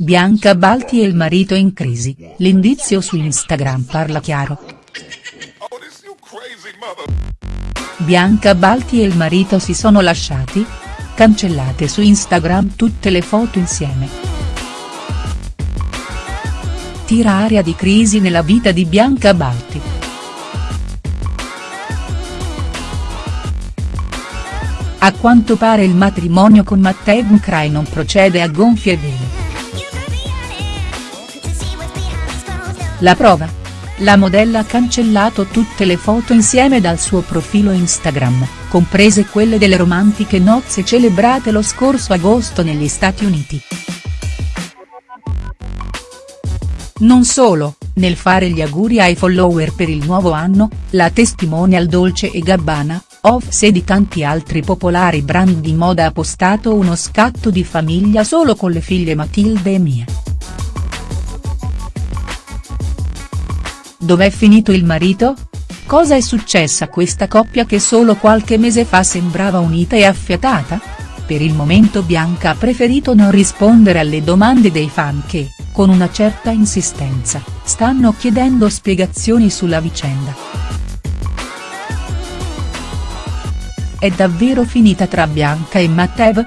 Bianca Balti e il marito in crisi, l'indizio su Instagram parla chiaro. Bianca Balti e il marito si sono lasciati? Cancellate su Instagram tutte le foto insieme. Tira aria di crisi nella vita di Bianca Balti. A quanto pare il matrimonio con Matteo Mcray non procede a gonfie vele. La prova? La modella ha cancellato tutte le foto insieme dal suo profilo Instagram, comprese quelle delle romantiche nozze celebrate lo scorso agosto negli Stati Uniti. Non solo, nel fare gli auguri ai follower per il nuovo anno, la testimonial Dolce e Gabbana, Offs e di tanti altri popolari brand di moda ha postato uno scatto di famiglia solo con le figlie Matilde e Mia. Dov'è finito il marito? Cosa è successo a questa coppia che solo qualche mese fa sembrava unita e affiatata? Per il momento Bianca ha preferito non rispondere alle domande dei fan che, con una certa insistenza, stanno chiedendo spiegazioni sulla vicenda. È davvero finita tra Bianca e Matteo?.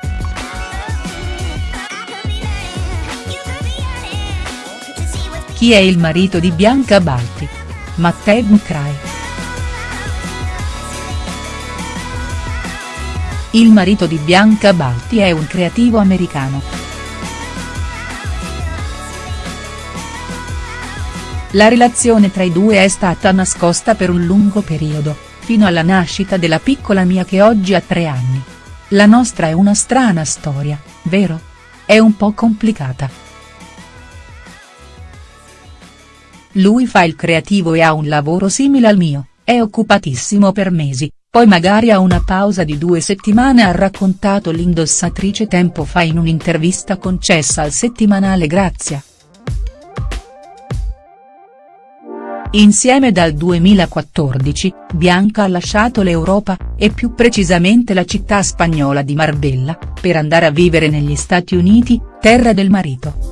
Chi è il marito di Bianca Balti? Matteo Mcray. Il marito di Bianca Balti è un creativo americano. La relazione tra i due è stata nascosta per un lungo periodo, fino alla nascita della piccola Mia che oggi ha tre anni. La nostra è una strana storia, vero? È un po' complicata. Lui fa il creativo e ha un lavoro simile al mio, è occupatissimo per mesi, poi magari ha una pausa di due settimane ha raccontato l'indossatrice tempo fa in un'intervista concessa al settimanale Grazia. Insieme dal 2014, Bianca ha lasciato l'Europa, e più precisamente la città spagnola di Marbella, per andare a vivere negli Stati Uniti, terra del marito.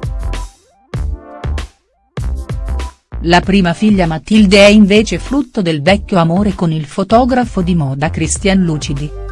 La prima figlia Matilde è invece frutto del vecchio amore con il fotografo di moda Christian Lucidi.